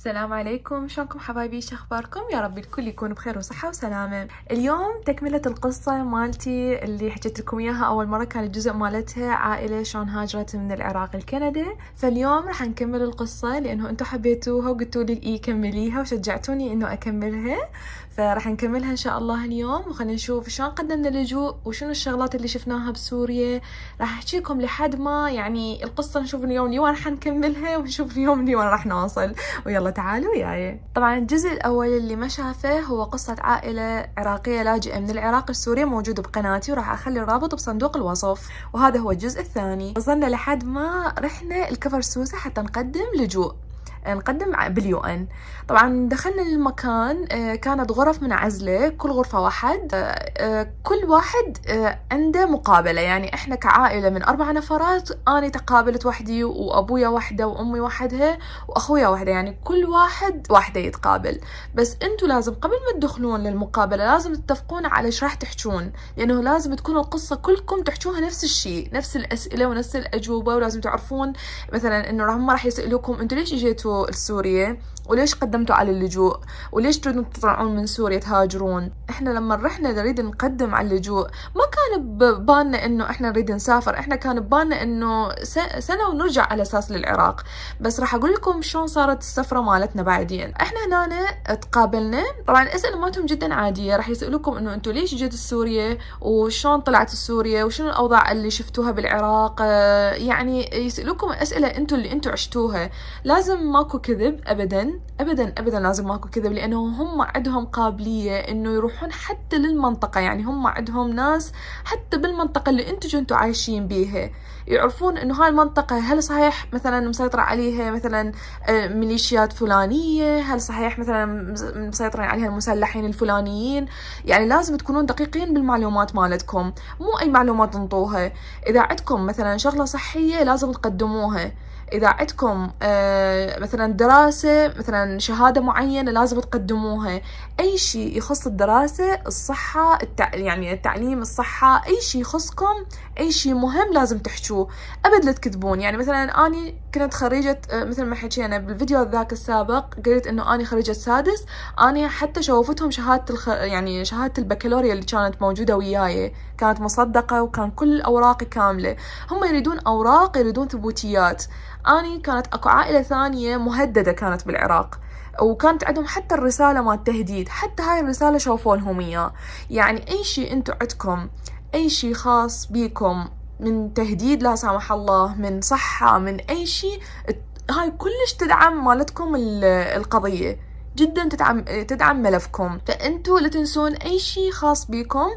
السلام عليكم. شلونكم حبايبي؟ شو أخباركم؟ يا رب الكل يكون بخير وصحة وسلامة. اليوم تكملة القصة مالتي اللي حكيت لكم إياها أول مرة كان الجزء مالتها عائلة شلون هاجرت من العراق لكندا. فاليوم راح نكمل القصة لأنه أنتم حبيتوها وقلتوا لي إي كمليها وشجعتوني إنه أكملها. فراح نكملها إن شاء الله اليوم وخلينا نشوف شلون قدمنا اللجوء وشنو الشغلات اللي شفناها بسوريا. راح أحكي لكم لحد ما يعني القصة نشوف اليوم لوين راح نكملها ونشوف اليوم لوين راح نوصل. ويلا تعالوا وياي. طبعا الجزء الأول اللي ما شافه هو قصة عائلة عراقية لاجئة من العراق السوري موجود بقناتي وراح أخلي الرابط بصندوق الوصف. وهذا هو الجزء الثاني. وصلنا لحد ما رحنا الكفر سوسة حتى نقدم لجوء. نقدم باليو إن. طبعا دخلنا المكان آه، كانت غرف منعزلة كل غرفة واحد آه، آه، كل واحد عنده مقابلة. يعني إحنا كعائلة من أربع نفرات أنا تقابلت وحدي وأبويا وحدة وأمي وحدها وأخويا وحدة. يعني كل واحد واحدة يتقابل. بس انتو لازم قبل ما تدخلون للمقابلة لازم تتفقون على إيش راح تحجون. لأنه لازم تكون القصة كلكم تحجوها نفس الشيء نفس الأسئلة ونفس الأجوبة. ولازم تعرفون مثلا إنه هم راح يسألوكم انتو ليش إجيتوا؟ أنتوا لسوريا؟ وليش قدمتوا على اللجوء؟ وليش تريدون تطلعون من سوريا تهاجرون؟ إحنا لما رحنا نريد نقدم على اللجوء ما كان ببالنا إنه إحنا نريد نسافر إحنا كان ببالنا إنه سنة ونرجع على أساس للعراق. بس راح أقول لكم شلون صارت السفرة مالتنا بعدين. إحنا هنا تقابلنا طبعا الأسئلة مالتهم جدا عادية راح يسألوكم إنه أنتم ليش جيتوا سوريا؟ وشلون طلعت سوريا؟ وشنو الأوضاع اللي شفتوها بالعراق؟ يعني يسألوكم أسئلة أنتم اللي أنتم عشتوها. لازم ماكو كذب ابدا ابدا ابدا لازم ماكو كذب لأنه هم عندهم قابلية إنه يروحون حتى للمنطقة يعني هم عندهم ناس حتى بالمنطقة اللي أنتم كنتوا عايشين بيها. يعرفون إنه هاي المنطقة هل صحيح مثلا مسيطرة عليها مثلا آه، ميليشيات فلانية؟ هل صحيح مثلا مسيطرين عليها المسلحين الفلانيين؟ يعني لازم تكونون دقيقين بالمعلومات مالتكم مو أي معلومات تنطوها إذا عندكم مثلا شغلة صحية لازم تقدموها. إذا عندكم آه، مثلا دراسة مثلا شهادة معينة لازم تقدموها. أي شيء يخص الدراسة الصحة التع... يعني التعليم الصحة أي شيء يخصكم أي شيء مهم لازم تحشوه أبد لا تكذبون. يعني مثلا أني كنت خريجة آه، مثل ما حكينا بالفيديو ذاك السابق قلت إنه أني خريجة سادس. أني حتى شوفتهم شهادة الخ... يعني شهادة البكالوريا اللي كانت موجودة وياي كانت مصدقة وكان كل أوراقي كاملة. هم يريدون أوراق يريدون ثبوتيات. أني كانت أكو عائلة ثانية مهددة كانت بالعراق وكانت عندهم حتى الرسالة مال التهديد. حتى هاي الرسالة شوفوا لهم إياه. يعني أي شيء أنتم عندكم أي شيء خاص بيكم من تهديد لا سامح الله من صحة من أي شيء هاي كلش تدعم مالتكم القضية. جدا تدعم تدعم ملفكم فأنتوا لا تنسون أي شيء خاص بيكم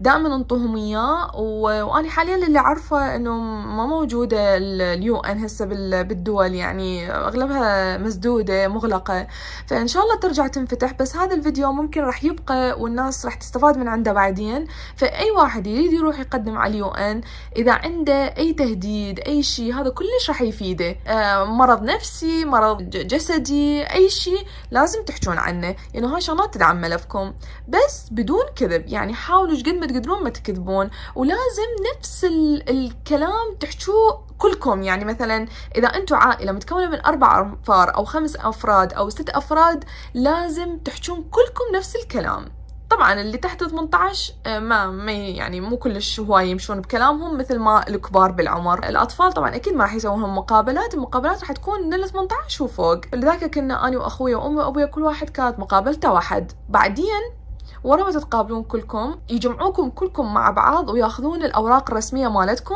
دائما انطوهم اياه وأنا حاليا اللي عارفه إنه ما موجودة اليو ان هسه بالدول يعني أغلبها مسدودة مغلقة. فإن شاء الله ترجع تنفتح. بس هذا الفيديو ممكن راح يبقى والناس راح تستفاد من عنده بعدين. فأي واحد يريد يروح يقدم على اليو ان إذا عنده أي تهديد أي شيء هذا كلش راح يفيده. آه مرض نفسي مرض جسدي أي شيء لازم لازم تحجون عنه يعني هاي شغلات تدعم ملفكم بس بدون كذب يعني حاولوا قد ما تقدرون ما تكذبون. ولازم نفس الكلام تحجوه كلكم. يعني مثلا إذا أنتم عائلة متكونة من أربع أنفار أو خمس أفراد أو ست أفراد لازم تحجون كلكم نفس الكلام. طبعا اللي تحت 18 آه، ما ما يعني مو كلش هواي يمشون بكلامهم مثل ما الكبار بالعمر. الأطفال طبعا أكيد ما راح يسوون مقابلات المقابلات راح تكون من ال 18 وفوق. لذلك كنا أنا وأخوي وأمي وأبوي كل واحد كانت مقابلته واحد. بعدين ورا ما تتقابلون كلكم يجمعوكم كلكم مع بعض وياخذون الأوراق الرسمية مالتكم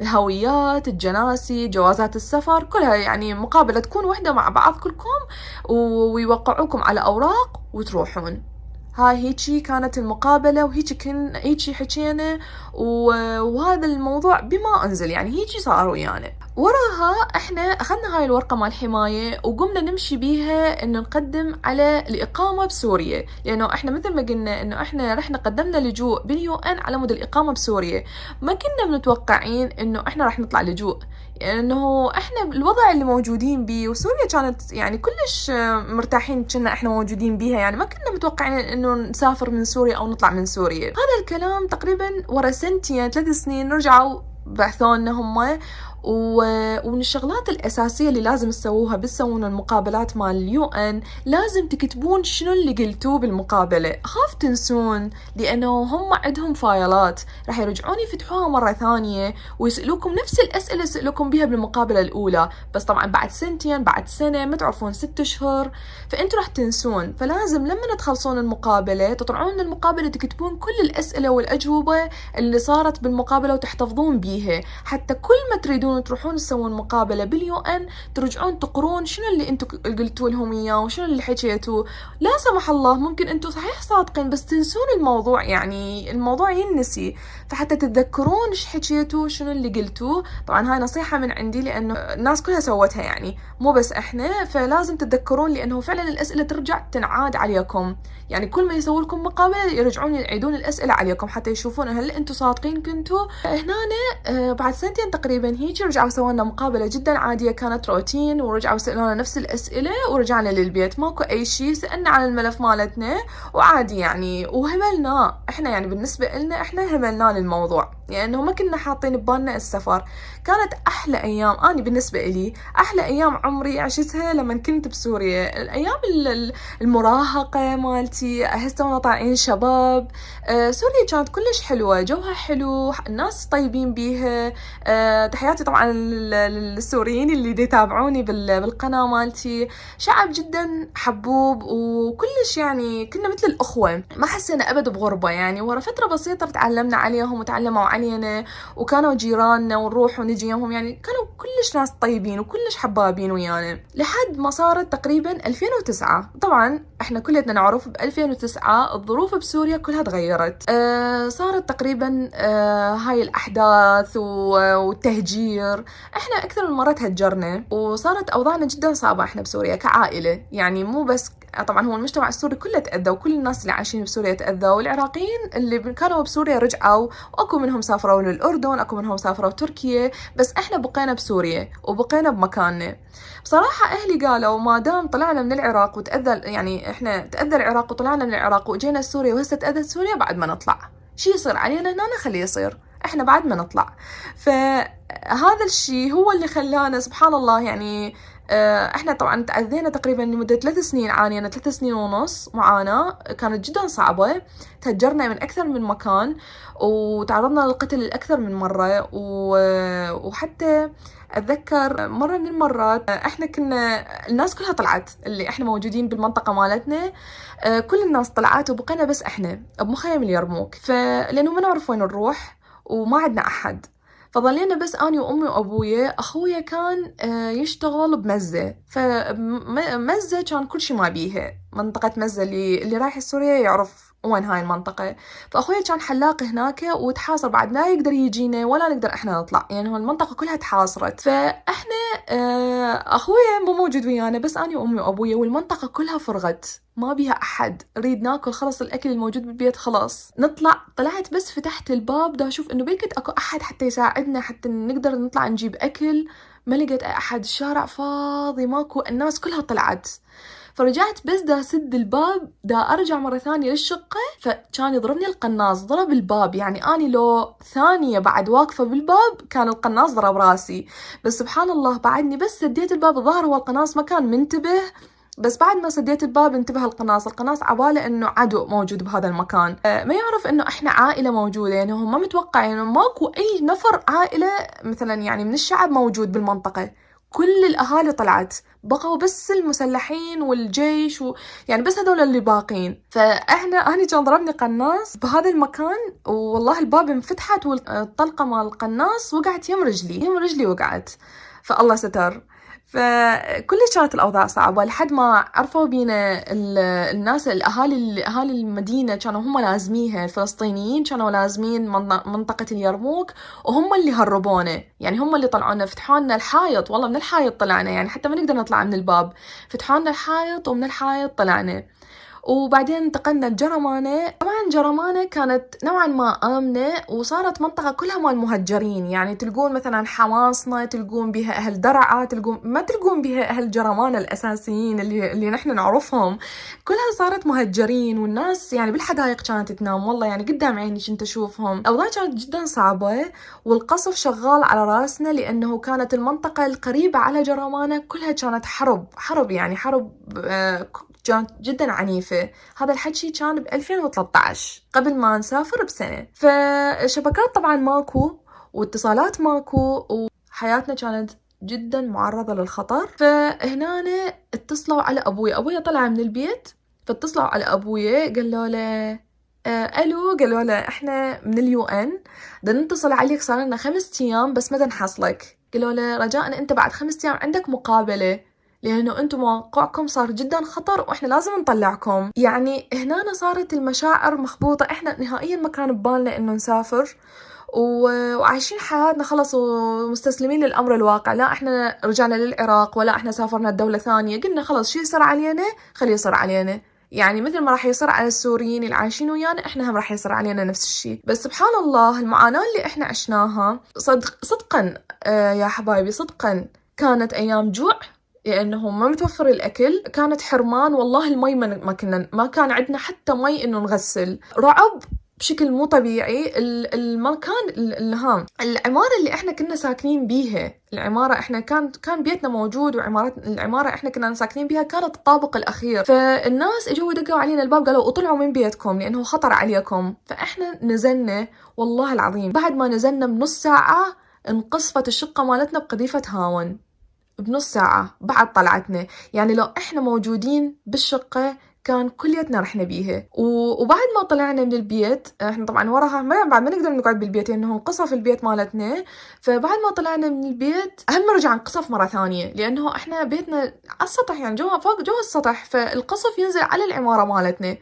الهويات الجناسي جوازات السفر كلها يعني مقابلة تكون وحدة مع بعض كلكم ويوقعوكم على أوراق وتروحون. هاي هيجي كانت المقابلة وهيجي كن هيجي حكينا وهذا الموضوع بما أنزل يعني هيجي صار ويانا. وراها إحنا أخذنا هاي الورقة مال حماية وقمنا نمشي بيها إنه نقدم على الإقامة بسوريا. لأنه إحنا مثل ما قلنا إنه إحنا رحنا قدمنا لجوء بال UN على مود الإقامة بسوريا. ما كنا متوقعين إنه إحنا راح نطلع لجوء. إنه إحنا الوضع اللي موجودين بيه وسوريا كانت يعني كلش مرتاحين كنا إحنا موجودين بيها. يعني ما كنا متوقعين إنه نسافر من سوريا أو نطلع من سوريا. هذا الكلام تقريبا ورا سنتين ثلاث سنين رجعوا بعثونا هم ومن الشغلات الأساسية اللي لازم تسووها بس تسوون المقابلات مال اليو إن لازم تكتبون شنو اللي قلتوه بالمقابلة. خاف تنسون لأنه هم عندهم فايلات. راح يرجعون يفتحوها مرة ثانية ويسألوكم نفس الأسئلة سألوكم بها بالمقابلة الأولى. بس طبعا بعد سنتين بعد سنة ما تعرفون ست أشهر. فأنتوا راح تنسون. فلازم لما تخلصون المقابلة تطلعون من المقابلة تكتبون كل الأسئلة والأجوبة اللي صارت بالمقابلة وتحتفظون بيها. حتى كل ما تريدون تروحون تسوون مقابلة باليو إن ترجعون تقرون شنو اللي أنتم قلتوا لهم إياه وشنو اللي حكيتوا لا سمح الله ممكن أنتم صحيح صادقين بس تنسون الموضوع يعني الموضوع ينسي. فحتى تتذكرون إيش حكيتوا شنو اللي قلتوه. طبعا هاي نصيحة من عندي لأنه الناس كلها سوتها يعني مو بس إحنا. فلازم تتذكرون لأنه فعلا الأسئلة ترجع تنعاد عليكم. يعني كل ما يسووا لكم مقابلة يرجعون يعيدون الأسئلة عليكم حتى يشوفون هل أنتم صادقين كنتوا هنا آه، بعد سنتين تقريبا هيك رجعوا سووا لنا مقابلة جدا عادية كانت روتين ورجعوا سألونا نفس الأسئلة ورجعنا للبيت. ماكو أي شيء سألنا عن الملف مالتنا وعادي يعني وهملناه إحنا يعني بالنسبة لنا إحنا هملناه للموضوع. لأنه يعني ما كنا حاطين ببالنا السفر. كانت أحلى أيام. أنا بالنسبة إلي أحلى أيام عمري عشتها لما كنت بسوريا. الأيام المراهقة مالتي أحس تونا طالعين شباب. آه، سوريا كانت كلش حلوة. جوها حلو الناس طيبين بيها. آه، تحياتي طبعا للسوريين اللي يتابعوني بالقناة مالتي. شعب جدا حبوب وكلش يعني كنا مثل الأخوة. ما حسينا أبد بغربة يعني. ورا فترة بسيطة تعلمنا عليهم وتعلموا علينا وكانوا جيراننا ونروح ونجي يومهم يعني كانوا كلش ناس طيبين وكلش حبابين ويانا. لحد ما صارت تقريبا 2009 طبعا إحنا كلنا نعرف ب 2009 الظروف بسوريا كلها تغيرت. آه صارت تقريبا آه هاي الأحداث والتهجير. إحنا أكثر من مرة تهجرنا وصارت أوضاعنا جدا صعبة إحنا بسوريا كعائلة. يعني مو بس طبعا هو المجتمع السوري كله تأذى وكل الناس اللي عايشين بسوريا تأذى والعراقيين اللي كانوا بسوريا رجعوا وأكو منهم سافروا للأردن أكو منهم سافروا تركيا بس إحنا بقينا بسوريا وبقينا بمكاننا. بصراحة أهلي قالوا ما دام طلعنا من العراق وتأذى يعني إحنا تأذى العراق وطلعنا من العراق وجينا سوريا وهسه تأذت سوريا بعد ما نطلع. شي يصير علينا هنا؟ خليه يصير. إحنا بعد ما نطلع. فهذا الشيء هو اللي خلانا سبحان الله يعني آه، إحنا طبعا تأذينا تقريبا لمدة ثلاث سنين عانينا ثلاث سنين ونص معاناة كانت جدا صعبة. تهجرنا من أكثر من مكان وتعرضنا للقتل أكثر من مرة. وحتى أتذكر مرة من المرات إحنا كنا الناس كلها طلعت اللي إحنا موجودين بالمنطقة مالتنا. آه، كل الناس طلعت وبقينا بس إحنا بمخيم اليرموك فلأنه ما نعرف وين نروح وما عندنا أحد. فظلينا بس أني وأمي وأبويا أخويا كان آه، يشتغل بمزة. فمزة كان كل شي ما بيها منطقة مزة اللي اللي رايح سوريا يعرف وين هاي المنطقة. فأخويا كان حلاق هناك وتحاصر بعد لا يقدر يجينا ولا نقدر إحنا نطلع. يعني هو المنطقة كلها تحاصرت. فإحنا آه، أخويا مو موجود ويانا بس أنا وأمي وأبويا والمنطقة كلها فرغت. ما بيها أحد. نريد ناكل خلص الأكل الموجود بالبيت خلاص. نطلع. طلعت بس فتحت الباب. دا أشوف إنه بيكت أكو أحد حتى يساعدنا حتى نقدر نطلع نجيب أكل. ما لقيت أحد. الشارع فاضي ماكو. الناس كلها طلعت. فرجعت بس دا سد الباب دا أرجع مرة ثانية للشقة فكان يضربني القناص ضرب الباب. يعني أني لو ثانية بعد واقفة بالباب كان القناص ضرب راسي. بس سبحان الله بعدني بس سديت الباب الظاهر هو القناص ما كان منتبه. بس بعد ما سديت الباب انتبه القناص. القناص عباله إنه عدو موجود بهذا المكان. آه، ما يعرف إنه إحنا عائلة موجودة. يعني هو ما متوقع يعني ماكو أي نفر عائلة مثلا يعني من الشعب موجود بالمنطقة. كل الأهالي طلعت بقوا بس المسلحين والجيش و... يعني بس هذول اللي باقين. فإحنا أنا كان ضربني قناص بهذا المكان والله الباب انفتحت والطلقة مال القناص وقعت يم رجلي يم رجلي وقعت. فالله ستر. فكلش كانت الأوضاع صعبة لحد ما عرفوا بينا الناس الأهالي أهالي المدينة كانوا هم لازميها الفلسطينيين كانوا لازمين منطقة اليرموك وهم اللي هربونا يعني هم اللي طلعونا فتحوا لنا الحائط والله من الحائط طلعنا يعني حتى ما نقدر نطلع من الباب فتحوا لنا الحائط ومن الحائط طلعنا. وبعدين انتقلنا لجرمانة. طبعا جرمانة كانت نوعا ما آمنة وصارت منطقة كلها مال مهجرين. يعني تلقون مثلا حماصنا تلقون بها أهل درعا تلقون ما تلقون بها أهل جرمانة الأساسيين اللي, اللي نحن نعرفهم. كلها صارت مهجرين والناس يعني بالحدائق كانت تنام. والله يعني قدام عيني كنت أشوفهم. الأوضاع كانت جدا صعبة والقصف شغال على رأسنا لأنه كانت المنطقة القريبة على جرمانة كلها كانت حرب. حرب يعني حرب آه، كانت جدا عنيفة. هذا الحكي كان ب 2013 قبل ما نسافر بسنة. فالشبكات طبعا ماكو واتصالات ماكو وحياتنا كانت جدا معرضة للخطر. فهنا اتصلوا على أبوي أبوي طلع من البيت فاتصلوا على أبوي قالوا له آه ألو. قالوا له إحنا من اليو إن. بدنا نتصل عليك صار لنا خمس أيام بس ما نحصلك قالوا له رجاء أنت بعد خمس أيام عندك مقابلة. لأنه أنتم موقعكم صار جدا خطر وإحنا لازم نطلعكم. يعني هنا صارت المشاعر مخبوطة. إحنا نهائيا ما كان ببالنا إنه نسافر وعايشين حياتنا خلص ومستسلمين للأمر الواقع. لا إحنا رجعنا للعراق ولا إحنا سافرنا لدولة ثانية. قلنا خلص شي يصير علينا؟ خليه يصير علينا. يعني مثل ما راح يصير على السوريين اللي عايشين ويانا إحنا هم راح يصير علينا نفس الشيء. بس سبحان الله المعاناة اللي إحنا عشناها صدق صدقا آه يا حبايبي صدقا كانت أيام جوع لأنه ما متوفر الأكل كانت حرمان والله المي ما كنا ما كان عندنا حتى مي إنه نغسل. رعب بشكل مو طبيعي. المكان الهام. العمارة اللي إحنا كنا ساكنين بيها العمارة إحنا كان كان بيتنا موجود وعمارة العمارة إحنا كنا ساكنين بيها كانت الطابق الأخير. فالناس اجوا دقوا علينا الباب قالوا اطلعوا من بيتكم لأنه خطر عليكم. فإحنا نزلنا والله العظيم بعد ما نزلنا بنص ساعة انقصفت الشقة مالتنا بقذيفة هاون. بنص ساعة بعد طلعتنا. يعني لو إحنا موجودين بالشقة كان كليتنا رحنا بيها وبعد ما طلعنا من البيت إحنا طبعا وراها ما بعد ما نقدر نقعد بالبيت لأنه انقصف البيت مالتنا. فبعد ما طلعنا من البيت هم رجع انقصف مرة ثانية لأنه إحنا بيتنا على السطح يعني جوا فوق جوا السطح فالقصف ينزل على العمارة مالتنا.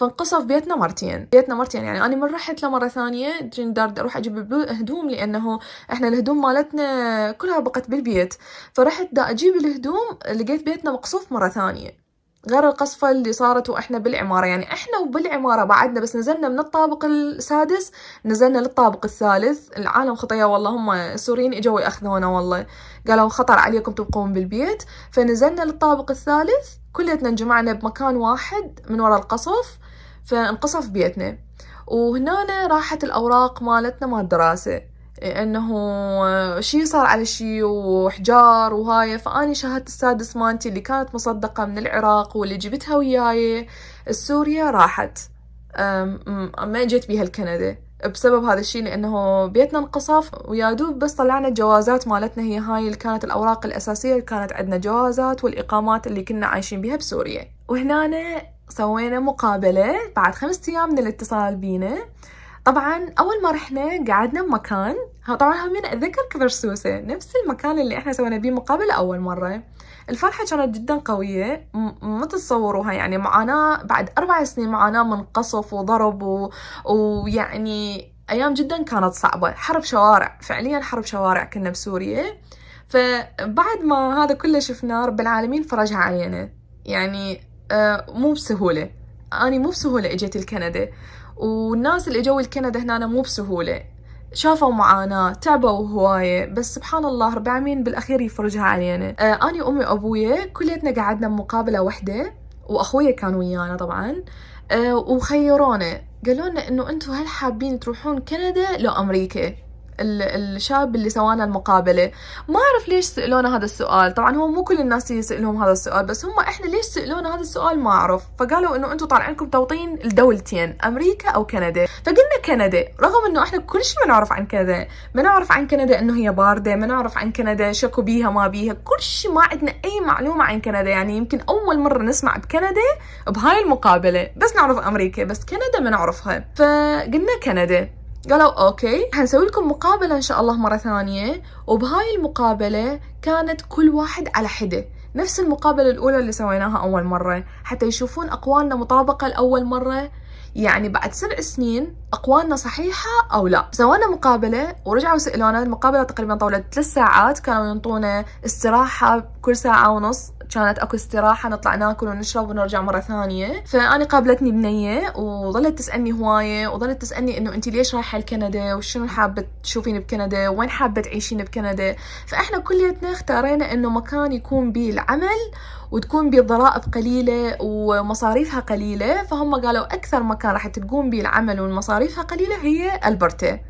فانقصف بيتنا مرتين. بيتنا مرتين يعني أنا من رحت له مرة ثانية جندار أروح أجيب هدوم لأنه إحنا الهدوم مالتنا كلها بقت بالبيت. فرحت دا أجيب الهدوم لقيت بيتنا مقصوف مرة ثانية. غير القصفة اللي صارت وإحنا بالعمارة. يعني إحنا وبالعمارة بعدنا بس نزلنا من الطابق السادس نزلنا للطابق الثالث. العالم خطية والله هم السوريين إجوا يأخذونا والله. قالوا خطر عليكم تبقون بالبيت. فنزلنا للطابق الثالث كليتنا انجمعنا بمكان واحد من وراء القصف. فانقصف بيتنا وهنا راحت الأوراق مالتنا مال الدراسة. إنه شي صار على شي وحجار وهاي. فأني شهادة السادس مالتي اللي كانت مصدقة من العراق واللي جبتها وياي. السوريا راحت. ما جيت بيها الكندا بسبب هذا الشيء لأنه بيتنا انقصف ويا دوب بس طلعنا الجوازات مالتنا هي هاي اللي كانت الأوراق الأساسية اللي كانت عندنا جوازات والإقامات اللي كنا عايشين بيها بسوريا. وهنا سوينا مقابلة بعد خمسة أيام من الاتصال بينا. طبعا أول ما رحنا قعدنا بمكان طبعا همين أتذكر كبرسوسة نفس المكان اللي إحنا سوينا بيه مقابلة أول مرة. الفرحة كانت جدا قوية ما تتصوروها يعني. معاناة بعد أربع سنين معاناة من قصف وضرب. ويعني أيام جدا كانت صعبة. حرب شوارع فعليا حرب شوارع كنا بسوريا. فبعد ما هذا كله شفناه رب العالمين فرجها علينا. يعني مو بسهولة. أنا مو بسهولة اجيت الكندا والناس اللي اجوا الكندا هنا مو بسهولة. شافوا معاناة تعبوا هواية. بس سبحان الله رب العالمين بالأخير يفرجها علينا. آه أنا وأمي وأبويا كليتنا قعدنا بمقابلة وحدة وأخويا كان ويانا طبعا. آه وخيرونا. قالوا لنا إنه أنتم هل حابين تروحون كندا لو أمريكا الشاب اللي سوانا المقابلة. ما أعرف ليش سألونا هذا السؤال. طبعا هو مو كل الناس يسألهم هذا السؤال بس هم إحنا ليش سألونا هذا السؤال ما أعرف. فقالوا إنه أنتم طالعينكم توطين الدولتين أمريكا أو كندا. فقلنا كندا رغم إنه إحنا كل شيء ما نعرف عن كندا. ما نعرف عن كندا إنه هي باردة ما نعرف عن كندا شكو بيها ما بيها. كل شيء ما عندنا أي معلومة عن كندا. يعني يمكن أول مرة نسمع بكندا بهاي المقابلة. بس نعرف أمريكا بس كندا ما نعرفها. فقلنا كندا. قالوا أوكي حنسوي لكم مقابلة إن شاء الله مرة ثانية. وبهاي المقابلة كانت كل واحد على حدة. نفس المقابلة الأولى اللي سويناها أول مرة. حتى يشوفون أقوالنا مطابقة لأول مرة. يعني بعد سبع سنين أقوالنا صحيحة أو لا. سوينا مقابلة ورجعوا سألونا. المقابلة تقريبا طولت ثلاث ساعات. كانوا ينطونا استراحة كل ساعة ونص. كانت أكو استراحة نطلع ناكل ونشرب ونرجع مرة ثانية. فأنا قابلتني بنية وظلت تسألني هواية وظلت تسألني إنه انت ليش رايحة لكندا وشنو حابة تشوفين بكندا؟ وين حابة تعيشين بكندا؟ فإحنا كليتنا اختارينا إنه مكان يكون بيه العمل وتكون بضرائب قليلة ومصاريفها قليلة. فهم قالوا أكثر مكان راح تقوم به العمل ومصاريفها قليلة هي ألبرتا.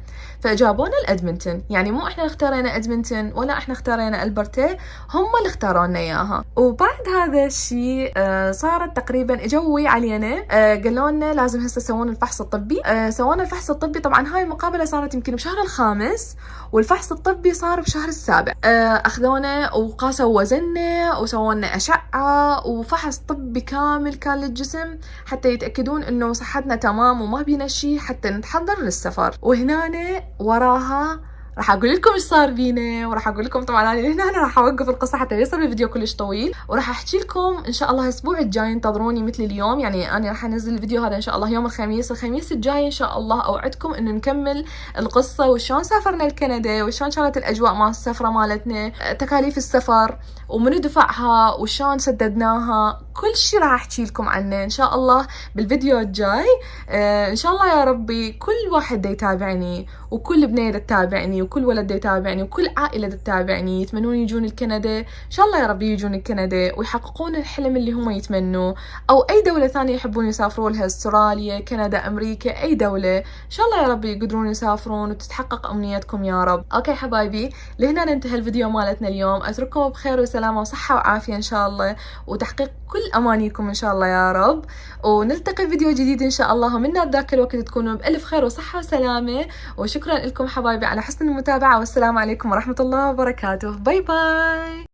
فجابونا لأدمنتون. يعني مو إحنا اختارينا أدمنتون ولا إحنا اختارينا البرتا هم اللي اختاروا لنا إياها. وبعد هذا الشيء آه صارت تقريبا اجوا علينا آه قالوا لنا لازم هسه تسوون الفحص الطبي. آه سوونا الفحص الطبي. طبعا هاي المقابلة صارت يمكن بشهر الخامس والفحص الطبي صار بشهر السابع. أخذونا وقاسوا وزننا وسووا لنا أشعة وفحص طبي كامل كان للجسم حتى يتأكدون إنه صحتنا تمام وما بينا شيء حتى نتحضر للسفر. وهنا وراها راح أقول لكم إيش صار بينا وراح أقول لكم طبعا أنا هنا أنا راح أوقف القصة حتى يصير الفيديو كلش طويل. وراح أحكي لكم إن شاء الله الأسبوع الجاي انتظروني مثل اليوم. يعني أنا راح أنزل الفيديو هذا إن شاء الله يوم الخميس. الخميس الجاي إن شاء الله أوعدكم إنه نكمل القصة وشلون سافرنا لكندا وشلون كانت الأجواء مال السفرة مالتنا تكاليف السفر ومن دفعها وشلون سددناها. كل شيء راح أحكي لكم عنه إن شاء الله بالفيديو الجاي. آه إن شاء الله يا ربي كل واحد يتابعني وكل بنية تتابعني وكل ولد يتابعني وكل عائلة تتابعني يتمنون يجون الكندا إن شاء الله يا ربي يجون الكندا ويحققون الحلم اللي هم يتمنوا أو أي دولة ثانية يحبون يسافرون لها أستراليا كندا أمريكا أي دولة. إن شاء الله يا ربي يقدرون يسافرون وتتحقق امنياتكم يا رب. أوكي حبايبي لهنا ننتهي الفيديو مالتنا اليوم. أترككم بخير وسلامة وصحة وعافية إن شاء الله وتحقيق كل أمانيكم إن شاء الله يا رب. ونلتقي فيديو جديد إن شاء الله. من ذاك الوقت تكونوا بألف خير وصحة وسلامة. وشكرا لكم حبايبي على حسن المتابعة والسلام عليكم ورحمة الله وبركاته. باي باي